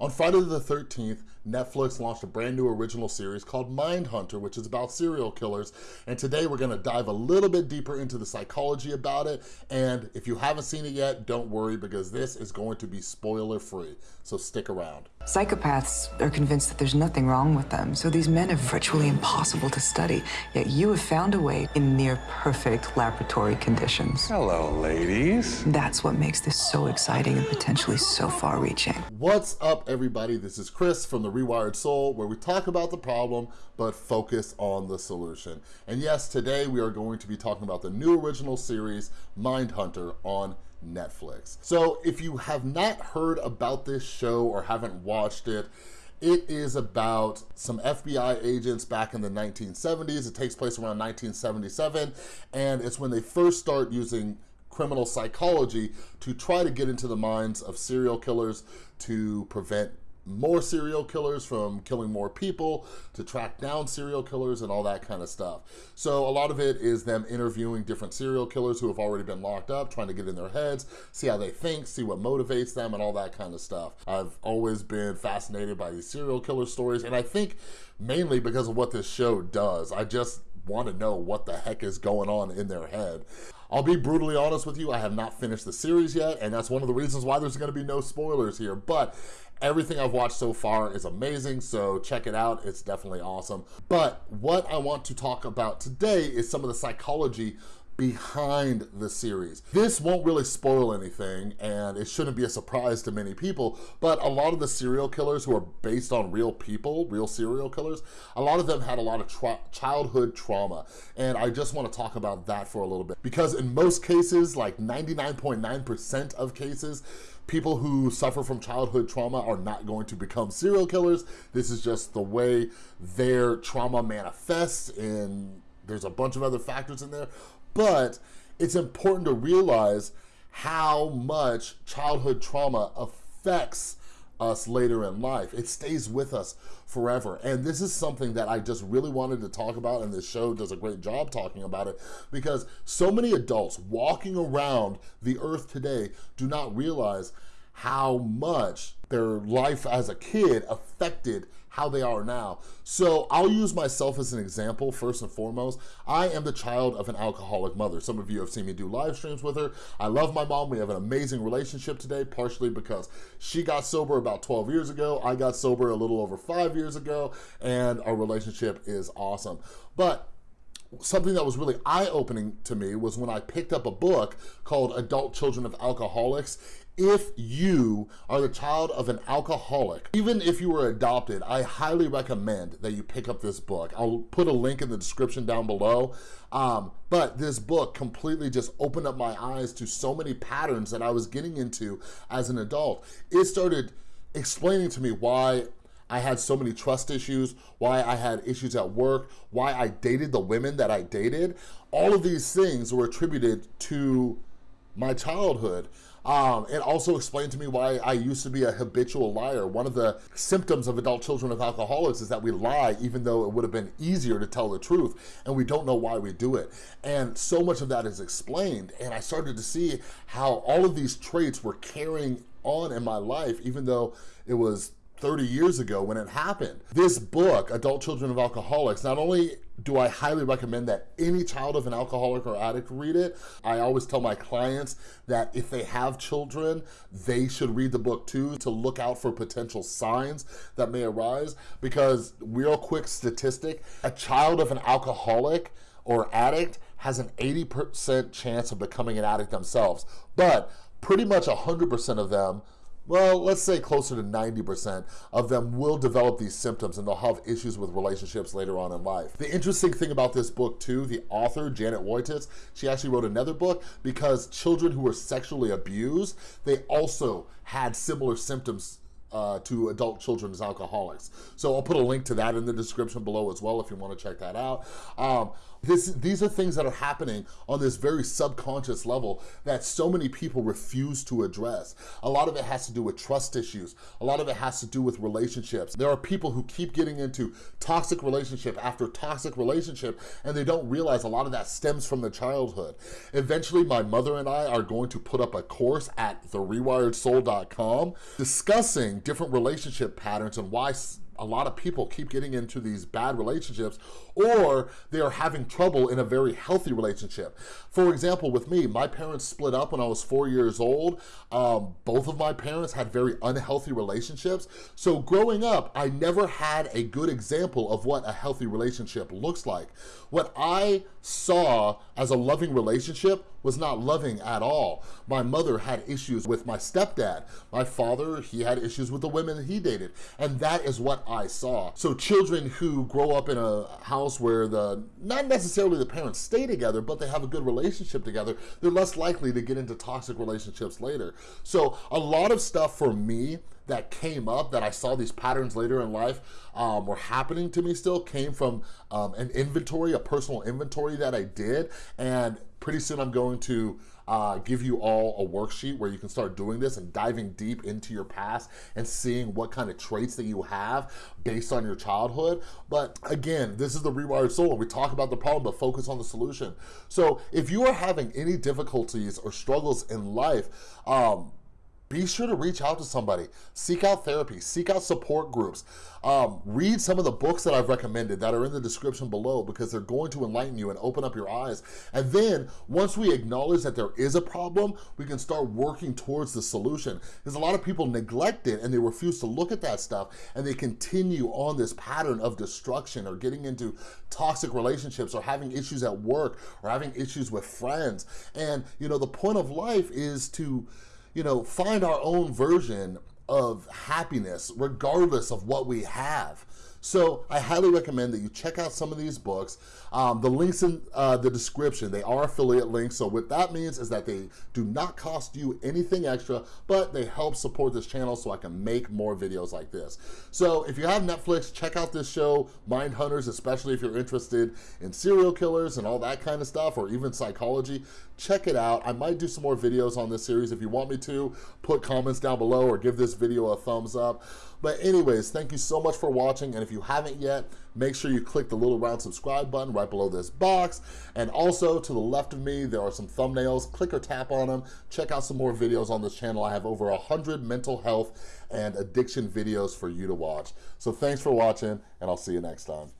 On Friday the 13th, Netflix launched a brand new original series called Mindhunter, which is about serial killers. And today we're gonna dive a little bit deeper into the psychology about it. And if you haven't seen it yet, don't worry because this is going to be spoiler free. So stick around. Psychopaths are convinced that there's nothing wrong with them, so these men are virtually impossible to study. Yet you have found a way in near perfect laboratory conditions. Hello, ladies. That's what makes this so exciting and potentially so far reaching. What's up, everybody? This is Chris from The Rewired Soul, where we talk about the problem, but focus on the solution. And yes, today we are going to be talking about the new original series, Mindhunter, on Netflix. So if you have not heard about this show or haven't watched it, it is about some FBI agents back in the 1970s. It takes place around 1977, and it's when they first start using criminal psychology to try to get into the minds of serial killers to prevent more serial killers from killing more people, to track down serial killers and all that kind of stuff. So a lot of it is them interviewing different serial killers who have already been locked up, trying to get in their heads, see how they think, see what motivates them and all that kind of stuff. I've always been fascinated by these serial killer stories and I think mainly because of what this show does. I just want to know what the heck is going on in their head. I'll be brutally honest with you, I have not finished the series yet, and that's one of the reasons why there's gonna be no spoilers here, but Everything I've watched so far is amazing, so check it out. It's definitely awesome. But what I want to talk about today is some of the psychology behind the series. This won't really spoil anything and it shouldn't be a surprise to many people, but a lot of the serial killers who are based on real people, real serial killers, a lot of them had a lot of tra childhood trauma. And I just wanna talk about that for a little bit because in most cases, like 99.9% of cases, people who suffer from childhood trauma are not going to become serial killers. This is just the way their trauma manifests and there's a bunch of other factors in there, but it's important to realize how much childhood trauma affects us later in life. It stays with us forever. And this is something that I just really wanted to talk about and this show does a great job talking about it because so many adults walking around the earth today do not realize how much their life as a kid affected how they are now. So I'll use myself as an example first and foremost. I am the child of an alcoholic mother. Some of you have seen me do live streams with her. I love my mom. We have an amazing relationship today, partially because she got sober about 12 years ago. I got sober a little over five years ago, and our relationship is awesome. But something that was really eye-opening to me was when I picked up a book called Adult Children of Alcoholics if you are the child of an alcoholic, even if you were adopted, I highly recommend that you pick up this book. I'll put a link in the description down below. Um, but this book completely just opened up my eyes to so many patterns that I was getting into as an adult. It started explaining to me why I had so many trust issues, why I had issues at work, why I dated the women that I dated. All of these things were attributed to my childhood. Um, it also explained to me why I used to be a habitual liar. One of the symptoms of adult children of alcoholics is that we lie even though it would have been easier to tell the truth and we don't know why we do it. And so much of that is explained and I started to see how all of these traits were carrying on in my life even though it was 30 years ago when it happened. This book, Adult Children of Alcoholics, not only do I highly recommend that any child of an alcoholic or addict read it, I always tell my clients that if they have children, they should read the book too to look out for potential signs that may arise because real quick statistic, a child of an alcoholic or addict has an 80% chance of becoming an addict themselves, but pretty much 100% of them well, let's say closer to 90% of them will develop these symptoms and they'll have issues with relationships later on in life. The interesting thing about this book too, the author, Janet Woititz, she actually wrote another book because children who were sexually abused, they also had similar symptoms uh, to adult children as alcoholics. So I'll put a link to that in the description below as well if you wanna check that out. Um, this, these are things that are happening on this very subconscious level that so many people refuse to address. A lot of it has to do with trust issues. A lot of it has to do with relationships. There are people who keep getting into toxic relationship after toxic relationship and they don't realize a lot of that stems from the childhood. Eventually, my mother and I are going to put up a course at therewiredsoul.com discussing different relationship patterns and why a lot of people keep getting into these bad relationships or they are having trouble in a very healthy relationship. For example, with me, my parents split up when I was four years old. Um, both of my parents had very unhealthy relationships. So growing up, I never had a good example of what a healthy relationship looks like. What I saw as a loving relationship was not loving at all. My mother had issues with my stepdad. My father, he had issues with the women he dated. And that is what I saw. So children who grow up in a house where the, not necessarily the parents stay together, but they have a good relationship together, they're less likely to get into toxic relationships later. So a lot of stuff for me that came up that I saw these patterns later in life um, were happening to me still came from um, an inventory, a personal inventory that I did. And pretty soon I'm going to uh, give you all a worksheet where you can start doing this and diving deep into your past and seeing what kind of traits that you have based on your childhood. But again, this is the Rewired Soul. We talk about the problem, but focus on the solution. So if you are having any difficulties or struggles in life, um, be sure to reach out to somebody. Seek out therapy, seek out support groups. Um, read some of the books that I've recommended that are in the description below because they're going to enlighten you and open up your eyes. And then once we acknowledge that there is a problem, we can start working towards the solution. Because a lot of people neglect it and they refuse to look at that stuff and they continue on this pattern of destruction or getting into toxic relationships or having issues at work or having issues with friends. And you know, the point of life is to you know, find our own version of happiness regardless of what we have. So I highly recommend that you check out some of these books. Um, the links in uh, the description, they are affiliate links. So what that means is that they do not cost you anything extra, but they help support this channel so I can make more videos like this. So if you have Netflix, check out this show, Mind Hunters, especially if you're interested in serial killers and all that kind of stuff, or even psychology, check it out. I might do some more videos on this series. If you want me to, put comments down below or give this video a thumbs up. But anyways, thank you so much for watching. And if you haven't yet, make sure you click the little round subscribe button right below this box. And also to the left of me, there are some thumbnails. Click or tap on them. Check out some more videos on this channel. I have over 100 mental health and addiction videos for you to watch. So thanks for watching, and I'll see you next time.